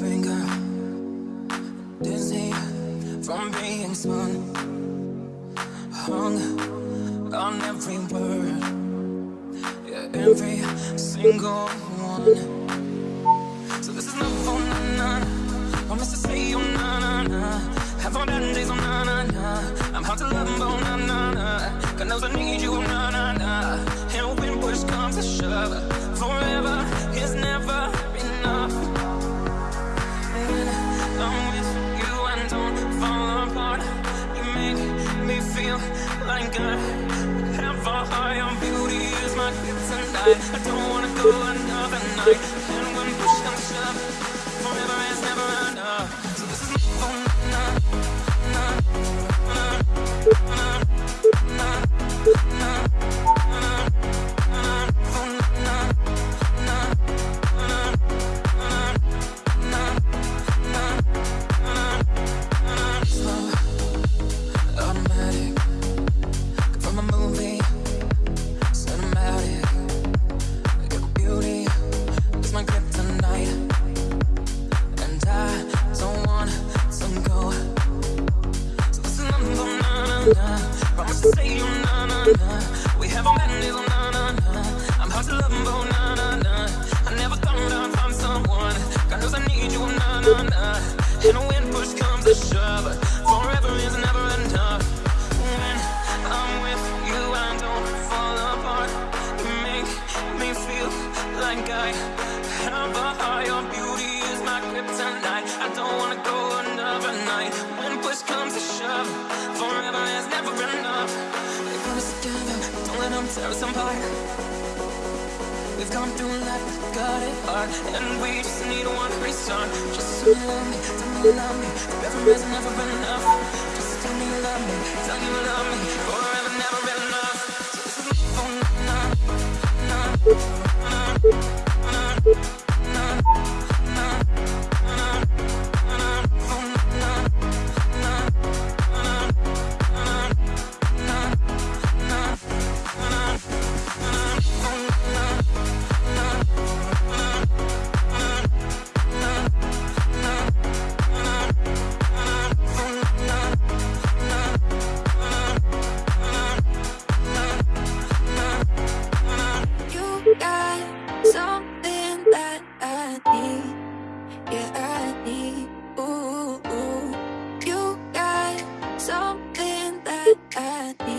finger. Dizzy from being spun. Hung on every word. Yeah, every single one. I don't wanna go another night. And when push comes shove We have our madness, oh na na na. I'm hard to love, oh na na na. I never someone. God knows I need you, oh na na na. And push comes shove, forever is never enough. When I'm with you, I don't fall apart. You make me feel like I have a higher beauty is my kryptonite. I don't wanna. serve some part We've gone through life, got it hard And we just need one restart. Just so you love me, tell me you love me Every never been enough.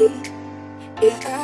yeah.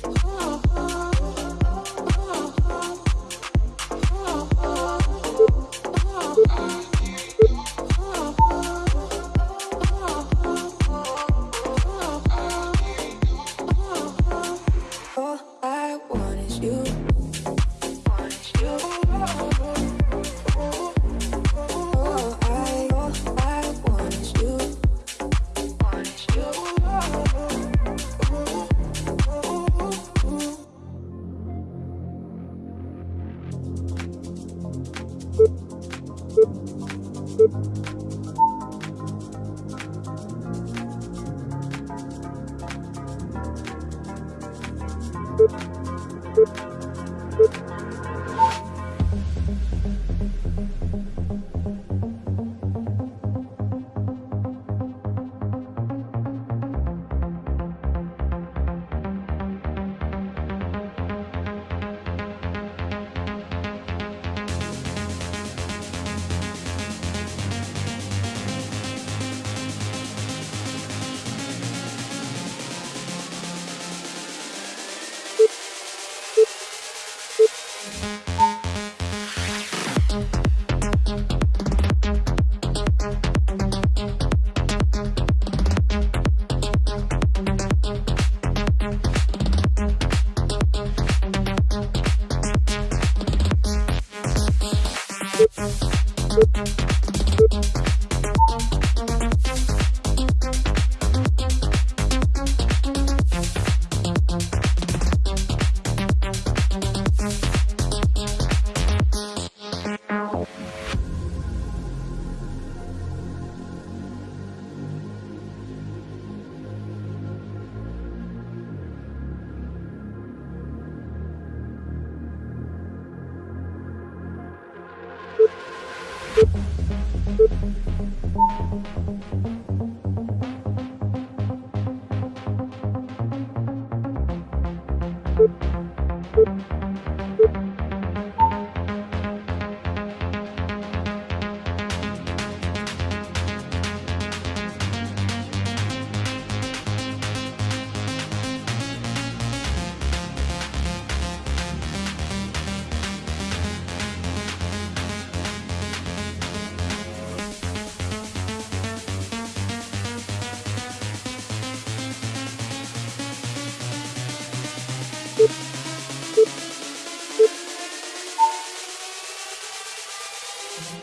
Música